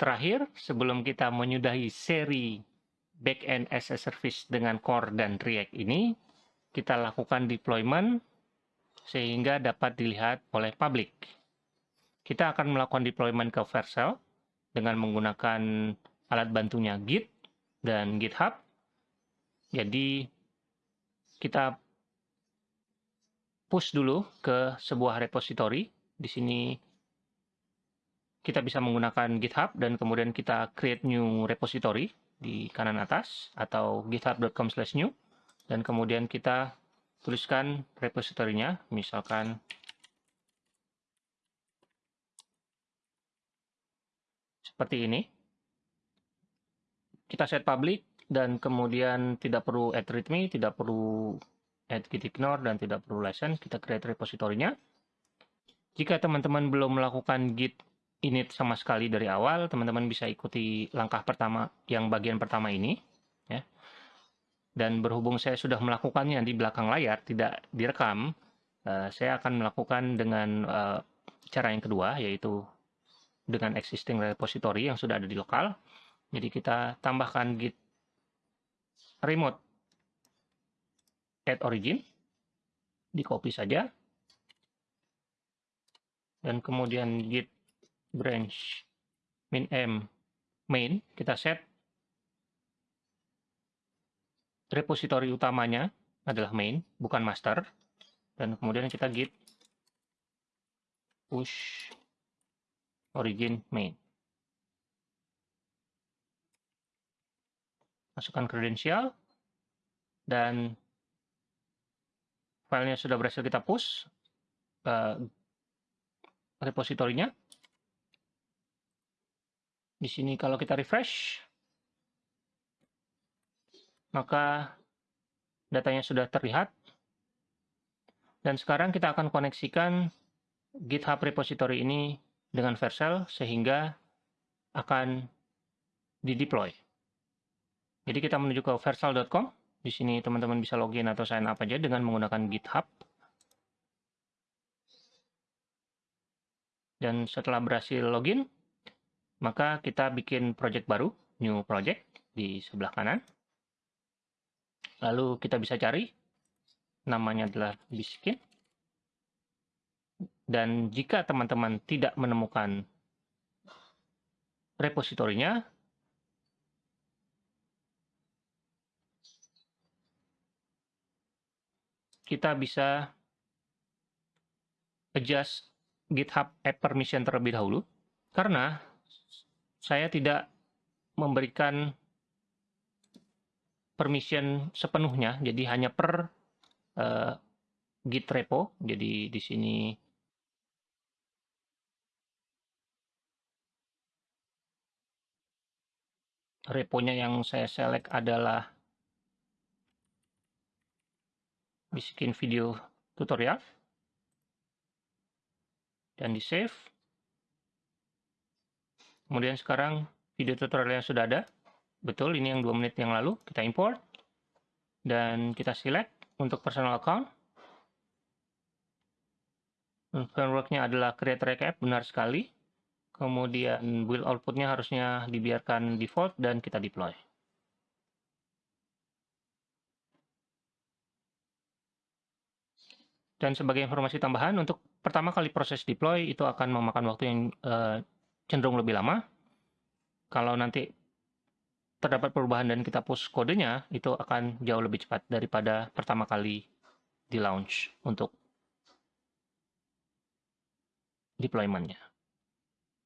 terakhir, sebelum kita menyudahi seri backend as a service dengan core dan React ini, kita lakukan deployment sehingga dapat dilihat oleh public. Kita akan melakukan deployment ke Vercel dengan menggunakan alat bantunya Git dan GitHub. Jadi kita push dulu ke sebuah repository. Di sini kita bisa menggunakan GitHub dan kemudian kita create new repository di kanan atas atau github.com/new dan kemudian kita tuliskan repositorinya misalkan seperti ini. Kita set public dan kemudian tidak perlu add readme tidak perlu add git ignore dan tidak perlu license kita create repositorinya jika teman-teman belum melakukan git init sama sekali dari awal, teman-teman bisa ikuti langkah pertama yang bagian pertama ini. Ya. Dan berhubung saya sudah melakukannya di belakang layar, tidak direkam, uh, saya akan melakukan dengan uh, cara yang kedua, yaitu dengan existing repository yang sudah ada di lokal. Jadi kita tambahkan git remote add origin, di copy saja, dan kemudian git branch min m main kita set. Repository utamanya adalah main bukan master. Dan kemudian kita git push origin main. Masukkan kredensial dan filenya sudah berhasil kita push uh, repositorinya di sini kalau kita refresh, maka datanya sudah terlihat. Dan sekarang kita akan koneksikan GitHub repository ini dengan Vercel sehingga akan di-deploy. Jadi kita menuju ke vercel.com. Di sini teman-teman bisa login atau sign up aja dengan menggunakan GitHub. Dan setelah berhasil login, maka kita bikin project baru, new project di sebelah kanan. Lalu kita bisa cari, namanya adalah Biskin. Dan jika teman-teman tidak menemukan repositorinya, kita bisa adjust GitHub App Permission terlebih dahulu. Karena saya tidak memberikan permission sepenuhnya, jadi hanya per uh, git repo. Jadi di sini reponya yang saya select adalah bikin video tutorial. Dan di save Kemudian sekarang video tutorial yang sudah ada. Betul, ini yang 2 menit yang lalu. Kita import. Dan kita select untuk personal account. Frameworknya adalah create recap, benar sekali. Kemudian build outputnya harusnya dibiarkan default dan kita deploy. Dan sebagai informasi tambahan, untuk pertama kali proses deploy itu akan memakan waktu yang uh, cenderung lebih lama. Kalau nanti terdapat perubahan dan kita push kodenya, itu akan jauh lebih cepat daripada pertama kali di launch untuk deployment-nya.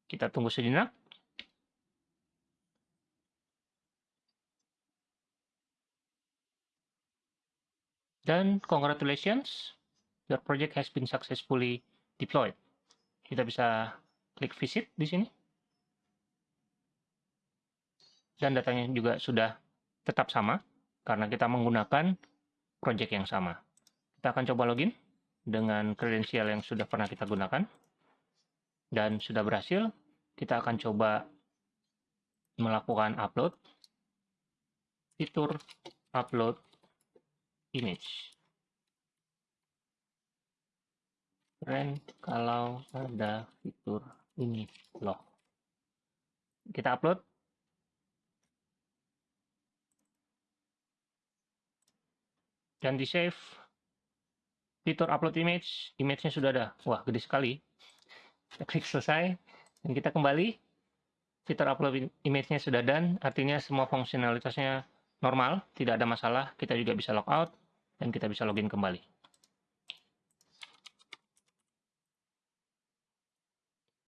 Kita tunggu sejenak. Dan congratulations, your project has been successfully deployed. Kita bisa klik visit di sini. Dan datanya juga sudah tetap sama karena kita menggunakan project yang sama. Kita akan coba login dengan kredensial yang sudah pernah kita gunakan. Dan sudah berhasil, kita akan coba melakukan upload. Fitur upload image. Keren kalau ada ini loh Kita upload. Dan di save. Fitur upload image, image-nya sudah ada. Wah, gede sekali. Kita klik selesai, dan kita kembali. Fitur upload image-nya sudah done, artinya semua fungsionalitasnya normal, tidak ada masalah. Kita juga bisa logout, dan kita bisa login kembali.